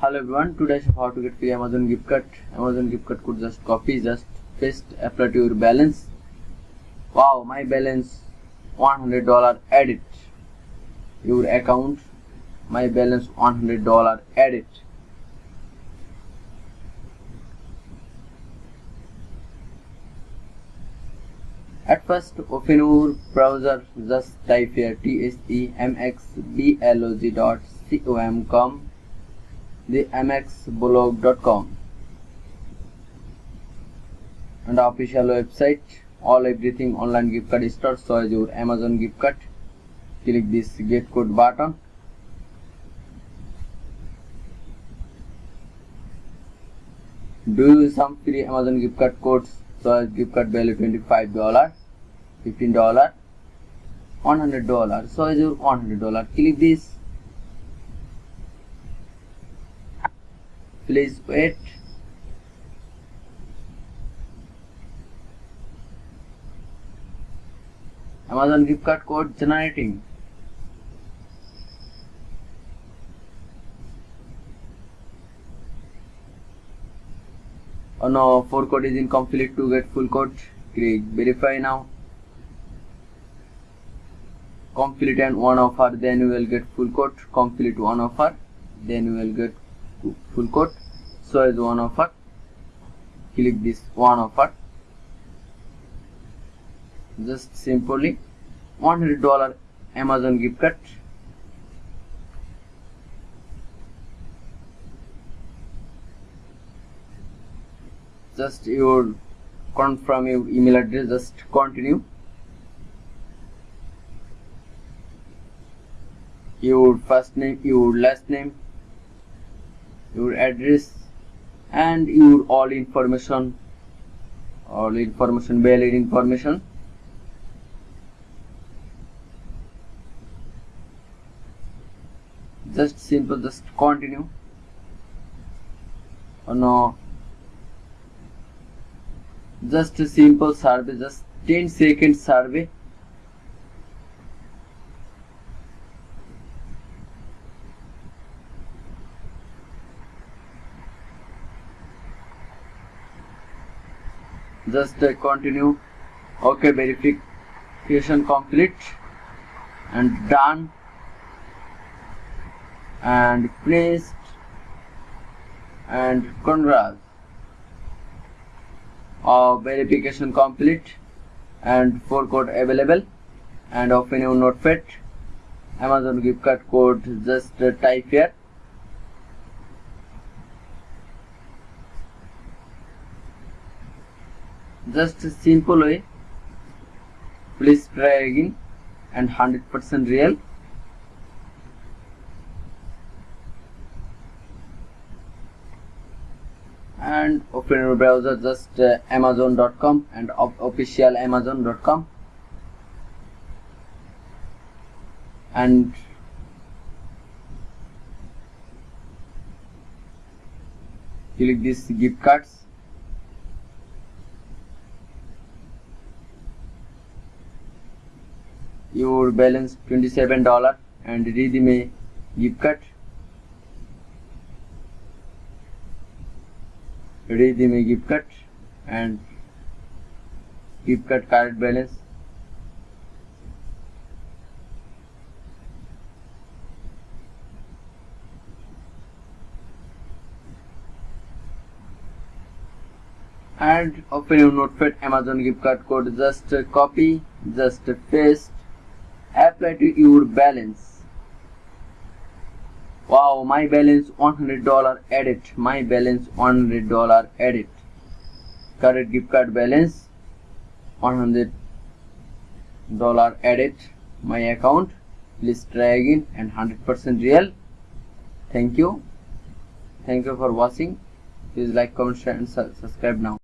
hello everyone today how to get free amazon gift card. Amazon gift card could just copy just paste apply to your balance. Wow my balance 100 dollar edit your account my balance 100 dollar edit At first, open your browser, just type here tsemxblog.com, the mxblog.com and official website, all everything online gift card store, so as your Amazon gift card. Click this get code button. Do some free Amazon gift card codes so as gift card value 25 dollar 15 dollar 100 dollar so as your 100 dollar click this please wait amazon gift card code generating oh no for code is incomplete to get full code click verify now complete and one offer then you will get full code complete one offer then you will get full code as one offer click this one offer just simply 100 dollar amazon gift card. Just your confirm your email address just continue. Your first name your last name your address and your all information all information valid information. Just simple just continue. Oh no. Just a simple survey just 10 second survey just uh, continue. Okay verification complete. And done. And placed. And congrats of verification complete. And four code available. And open your notepad amazon gift card code just uh, type here just simple way. Please try again and 100% real. And open your browser just uh, amazon.com and official amazon.com and click this gift cards your balance 27 dollar and redeem a gift card redeem a gift card and gift card card balance. And open your notepad amazon gift card code just copy just paste apply to your balance. Wow my balance 100 dollar edit. My balance 100 dollar edit. Current gift card balance 100 dollar edit. My account please try again and 100% real. Thank you. Thank you for watching. Please like comment share and subscribe now